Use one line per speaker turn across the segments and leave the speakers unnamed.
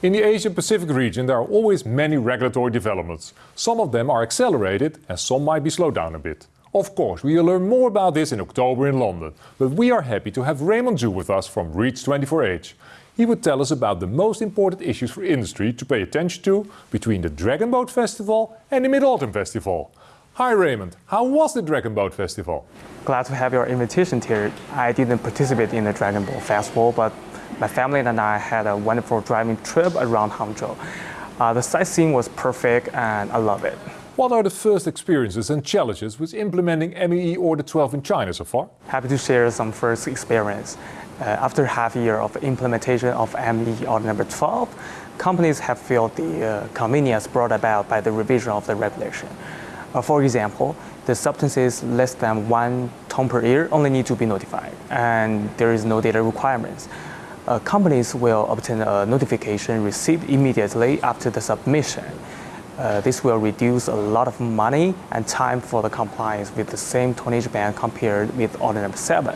In the Asia-Pacific region, there are always many regulatory developments. Some of them are accelerated and some might be slowed down a bit. Of course, we will learn more about this in October in London, but we are happy to have Raymond Zhu with us from Reach24H. He would tell us about the most important issues for industry to pay attention to between the Dragon Boat Festival and the Mid-Autumn Festival. Hi Raymond, how was the Dragon Boat Festival?
Glad to have your invitation here. I didn't participate in the Dragon Boat Festival, but my family and I had a wonderful driving trip around Hangzhou. Uh, the sightseeing was perfect and I love it.
What are the first experiences and challenges with implementing MEE Order 12 in China so far?
Happy to share some first experience. Uh, after half a year of implementation of MEE Order number 12, companies have felt the uh, convenience brought about by the revision of the regulation. Uh, for example, the substances less than one ton per year only need to be notified, and there is no data requirements. Uh, companies will obtain a notification received immediately after the submission. Uh, this will reduce a lot of money and time for the compliance with the same tonnage band compared with order number 7.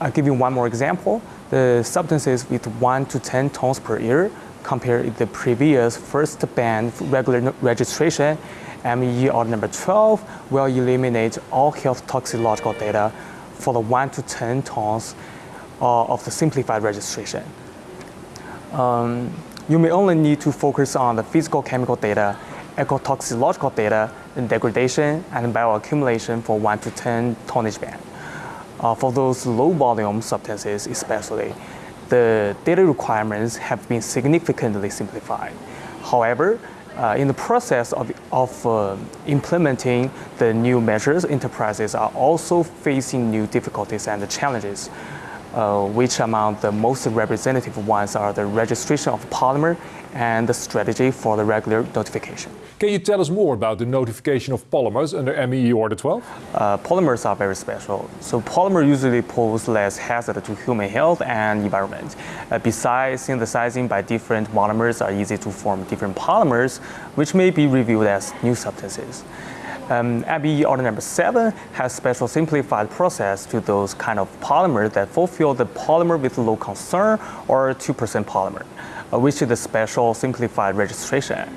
I'll give you one more example. The substances with 1 to 10 tons per year compared with the previous first band regular registration MEE order number 12 will eliminate all health toxicological data for the 1 to 10 tons of the simplified registration. Um, you may only need to focus on the physical chemical data, ecotoxicological data, and degradation and bioaccumulation for 1 to 10 tonnage band. Uh, for those low volume substances especially, the data requirements have been significantly simplified. However, uh, in the process of, of uh, implementing the new measures, enterprises are also facing new difficulties and challenges uh, which among the most representative ones are the registration of polymer and the strategy for the regular notification.
Can you tell us more about the notification of polymers under MEE Order 12?
Uh, polymers are very special. So polymer usually pose less hazard to human health and environment. Uh, besides synthesizing by different monomers are easy to form different polymers, which may be reviewed as new substances. Um, order number seven has special simplified process to those kind of polymers that fulfill the polymer with low concern or 2% polymer, uh, which is the special simplified registration.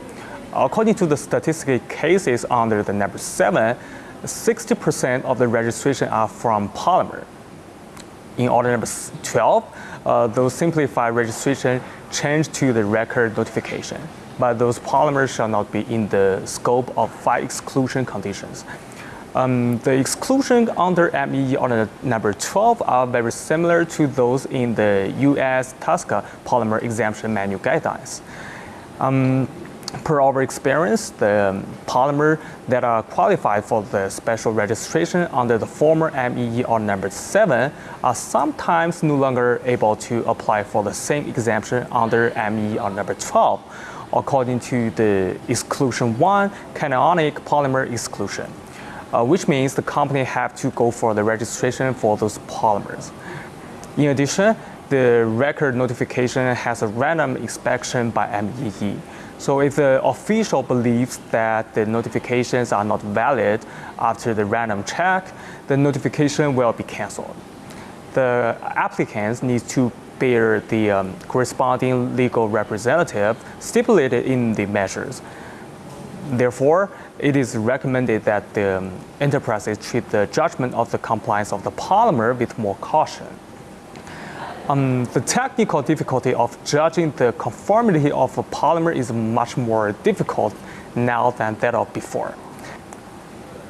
According to the statistical cases under the number seven, 60% of the registration are from polymer. In order number 12, uh, those simplified registration change to the record notification but those polymers shall not be in the scope of five exclusion conditions. Um, the exclusion under MEE order number 12 are very similar to those in the US TSCA polymer exemption manual guidelines. Um, per our experience, the polymer that are qualified for the special registration under the former MEE order number 7 are sometimes no longer able to apply for the same exemption under MEE order number 12 according to the exclusion one, cationic polymer exclusion, uh, which means the company have to go for the registration for those polymers. In addition, the record notification has a random inspection by MEE. So if the official believes that the notifications are not valid after the random check, the notification will be canceled. The applicants need to bear the um, corresponding legal representative stipulated in the measures. Therefore, it is recommended that the um, enterprises treat the judgment of the compliance of the polymer with more caution. Um, the technical difficulty of judging the conformity of a polymer is much more difficult now than that of before.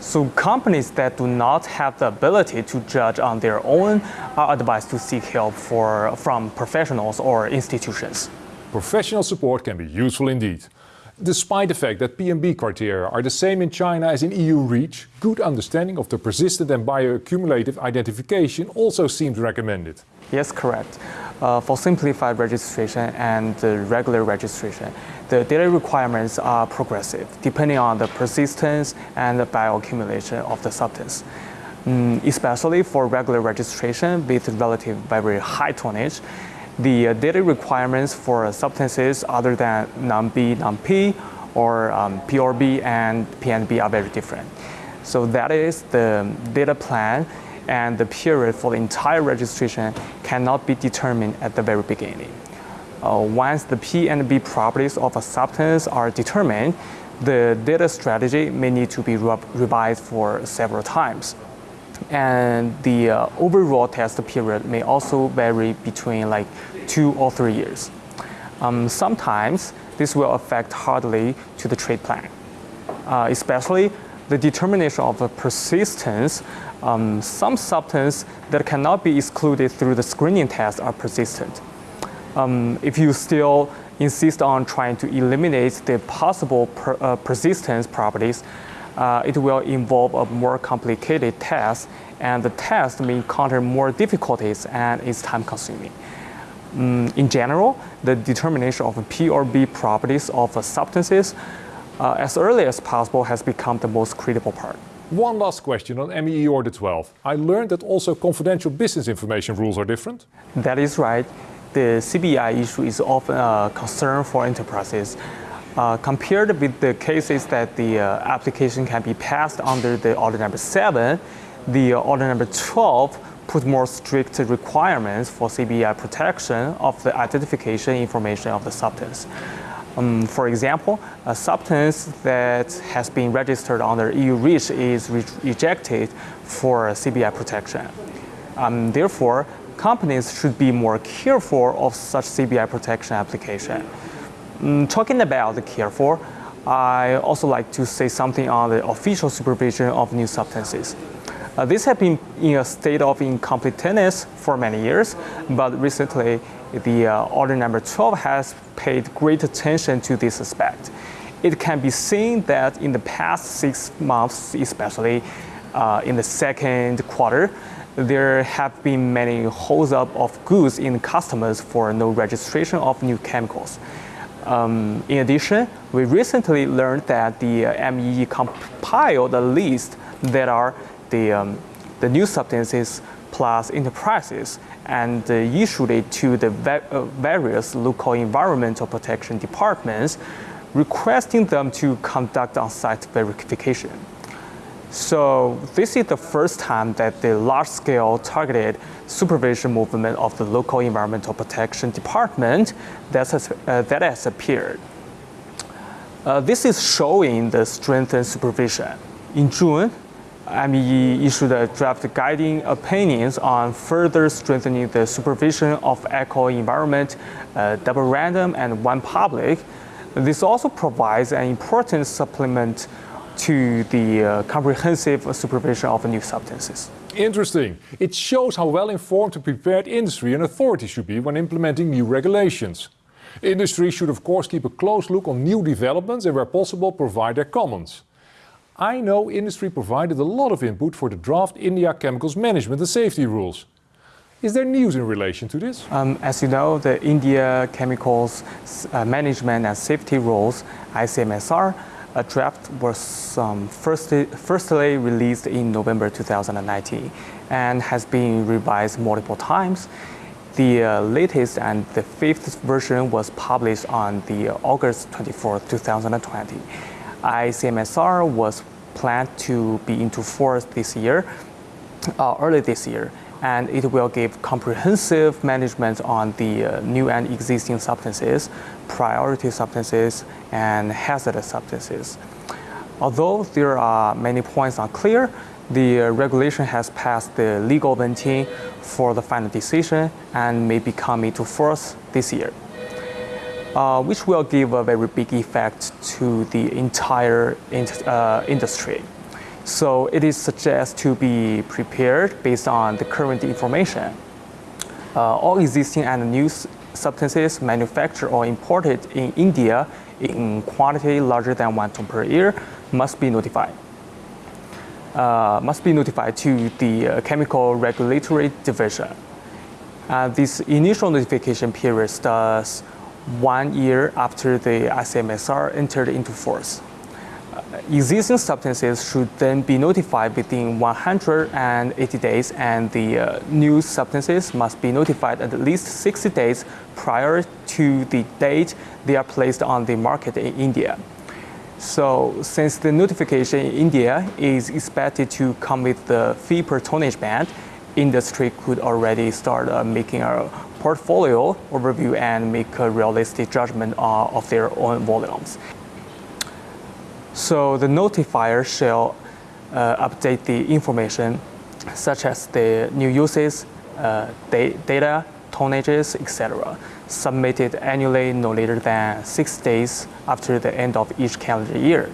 So companies that do not have the ability to judge on their own are advised to seek help for, from professionals or institutions.
Professional support can be useful indeed. Despite the fact that PMB criteria are the same in China as in EU REACH, good understanding of the persistent and bioaccumulative identification also seems recommended.
Yes, correct. Uh, for simplified registration and regular registration, the data requirements are progressive, depending on the persistence and the bioaccumulation of the substance. Mm, especially for regular registration with relative very high tonnage, the uh, data requirements for substances other than non-B, non-P, or um, PRB and PNB are very different. So that is the data plan and the period for the entire registration cannot be determined at the very beginning. uh, once the P and B properties of a substance are determined, the data strategy may need to be re- revised for several times. And the uh, overall test period may also vary between like two or three years. Um, sometimes this will affect hardly to the trade plan, uh, especially the determination of the persistence. Um, some substances that cannot be excluded through the screening test are persistent. Um, if you still insist on trying to eliminate the possible per, uh, persistence properties, uh, it will involve a more complicated test, and the test may encounter more difficulties and is time consuming. Mm, in general, the determination of P or B properties of substances uh, as early as possible has become the most critical part.
One last question on MEE Order 12. I learned that also confidential business information rules are different.
That is right. The CBI issue is often a concern for enterprises. Uh, compared with the cases that the uh, application can be passed under the order number 7, the uh, order number 12 put more strict requirements for CBI protection of the identification information of the substance. Um, for example, a substance that has been registered under EU REACH is re rejected for CBI protection. Um, therefore, companies should be more careful of such CBI protection application. Um, talking about the careful, I also like to say something on the official supervision of new substances. Uh, this has been in a state of incompleteness for many years, but recently the uh, order number 12 has paid great attention to this aspect. It can be seen that in the past six months, especially uh, in the second quarter, there have been many holds up of goods in customers for no registration of new chemicals. Um, in addition, we recently learned that the uh, MEE compiled a list that are the, um, the new substances plus enterprises and uh, issued it to the uh, various local environmental protection departments, requesting them to conduct on-site verification. So this is the first time that the large-scale targeted supervision movement of the local environmental protection department that has, uh, that has appeared. Uh, this is showing the strengthened supervision. In June, MEE issued a draft guiding opinions on further strengthening the supervision of eco environment, uh, double random, and one public. This also provides an important supplement to the uh, comprehensive supervision of new substances.
Interesting. It shows how well informed and prepared industry and authorities should be when implementing new regulations. Industry should, of course, keep a close look on new developments and, where possible, provide their comments. I know industry provided a lot of input for the draft India Chemicals Management and Safety Rules. Is there news in relation to this?
Um, as you know, the India Chemicals uh, Management and Safety Rules, ICMSR, a draft was um, firstly, firstly released in November 2019 and has been revised multiple times. The uh, latest and the fifth version was published on the August 24, 2020. ICMSR was planned to be into force this year, uh, early this year, and it will give comprehensive management on the uh, new and existing substances, priority substances, and hazardous substances. Although there are many points unclear, the uh, regulation has passed the legal venting for the final decision and may be into force this year uh, which will give a very big effect to the entire in, uh, industry. So it is suggested to be prepared based on the current information. Uh, all existing and new substances manufactured or imported in India in quantity larger than one ton per year must be notified. Uh, must be notified to the uh, Chemical Regulatory Division. Uh, this initial notification period starts one year after the ICMSR entered into force. Uh, existing substances should then be notified within 180 days, and the uh, new substances must be notified at least 60 days prior to the date they are placed on the market in India. So, since the notification in India is expected to come with the fee per tonnage band, industry could already start uh, making a portfolio overview and make a realistic judgment uh, of their own volumes. So the notifier shall uh, update the information such as the new uses, uh, da- data, tonnages, etc., submitted annually no later than six days after the end of each calendar year.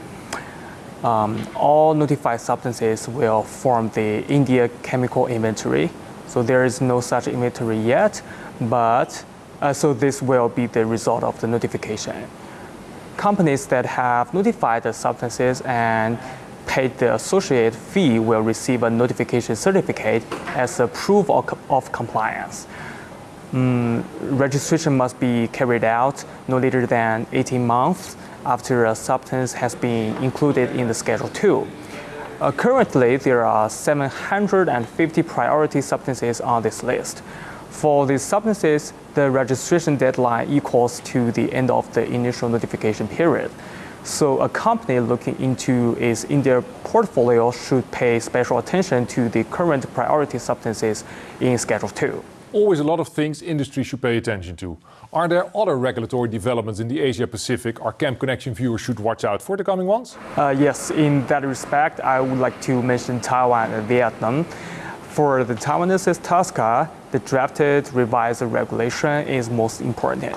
Um, all notified substances will form the India chemical inventory. So there is no such inventory yet, but uh, so this will be the result of the notification. Companies that have notified the substances and paid the associated fee will receive a notification certificate as a proof of, of compliance. Mm, registration must be carried out no later than 18 months after a substance has been included in the Schedule 2. Uh, currently, there are 750 priority substances on this list. For these substances, the registration deadline equals to the end of the initial notification period. So a company looking into its India portfolio should pay special attention to the current priority substances in Schedule 2.
Always a lot of things industry should pay attention to. Are there other regulatory developments in the Asia Pacific our Camp Connection viewers should watch out for the coming ones?
Uh, yes, in that respect, I would like to mention Taiwan and Vietnam. For the Taiwanese TSCA, the drafted revised regulation is most important.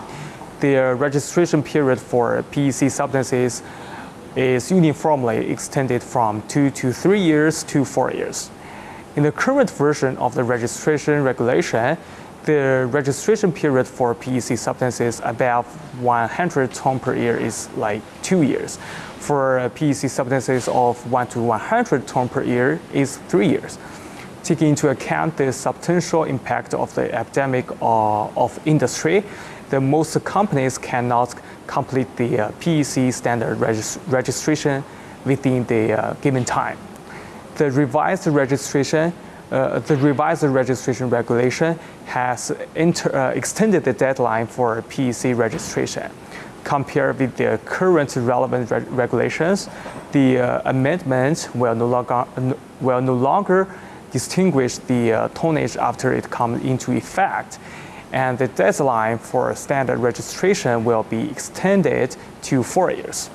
The registration period for PEC substances is uniformly extended from two to three years to four years. In the current version of the registration regulation, the registration period for PEC substances above 100 ton per year is like two years. For PEC substances of 1 to 100 ton per year is three years. Taking into account the substantial impact of the epidemic uh, of industry, the most companies cannot complete the uh, PEC standard regis- registration within the uh, given time the revised registration, uh, the revised registration regulation has uh, extended the deadline for PEC registration. Compared with the current relevant reg- regulations, the uh, amendment will no longer will no longer distinguish the uh, tonnage after it comes into effect, and the deadline for standard registration will be extended to four years.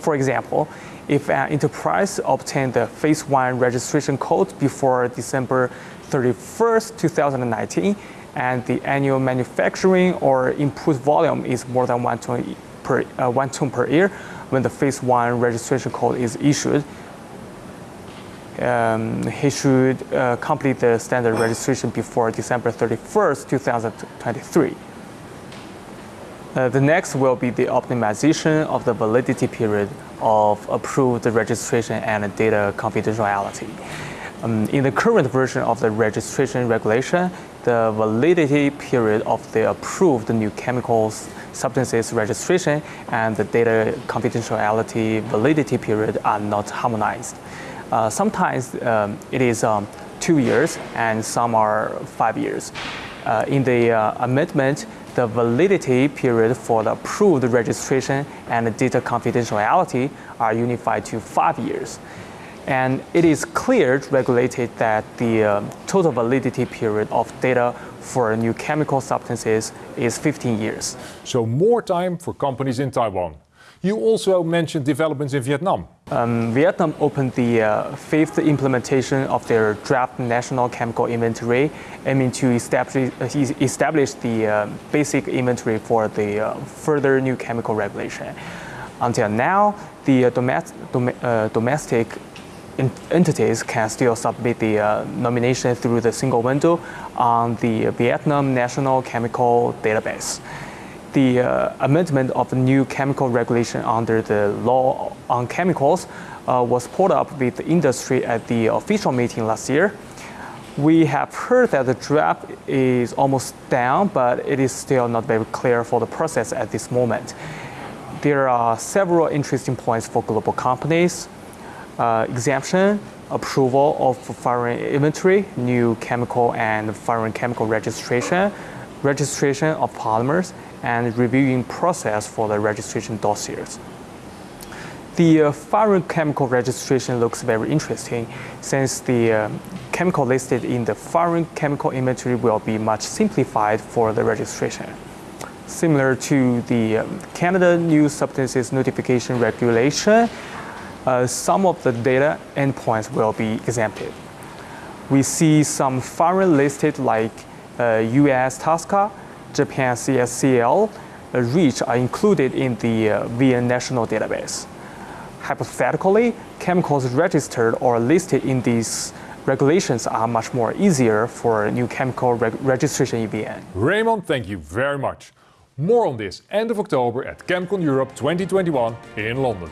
For example, if an enterprise obtained the phase one registration code before December 31st, 2019, and the annual manufacturing or input volume is more than one ton per, uh, one ton per year when the phase one registration code is issued, um, he should uh, complete the standard registration before December 31st, 2023. Uh, the next will be the optimization of the validity period of approved registration and data confidentiality. Um, in the current version of the registration regulation, the validity period of the approved new chemicals substances registration and the data confidentiality validity period are not harmonized. Uh, sometimes um, it is um, two years and some are five years. Uh, in the uh, amendment, the validity period for the approved registration and data confidentiality are unified to five years. And it is clear regulated that the um, total validity period of data for new chemical substances is 15 years.
So more time for companies in Taiwan. You also mentioned developments in Vietnam.
Um, Vietnam opened the uh, fifth implementation of their draft national chemical inventory, aiming to establish, uh, establish the uh, basic inventory for the uh, further new chemical regulation. Until now, the uh, domestic, dom- uh, domestic entities can still submit the nomination through the single window on the Vietnam National Chemical Database the uh, amendment of the new chemical regulation under the law on chemicals uh, was pulled up with the industry at the official meeting last year. We have heard that the draft is almost down, but it is still not very clear for the process at this moment. There are several interesting points for global companies. Uh, exemption, approval of foreign inventory, new chemical and foreign chemical registration, registration of polymers, and reviewing process for the registration dossiers. The uh, foreign chemical registration looks very interesting since the uh, chemical listed in the foreign chemical inventory will be much simplified for the registration. Similar to the um, Canada New Substances Notification Regulation, uh, some of the data endpoints will be exempted. We see some foreign listed like uh, US TSCA, Japan CSCL, uh, REACH are included in the uh, VN national database. Hypothetically, chemicals registered or listed in these regulations are much more easier for new chemical reg- registration in VN.
Raymond, thank you very much. More on this end of October at ChemCon Europe 2021 in London.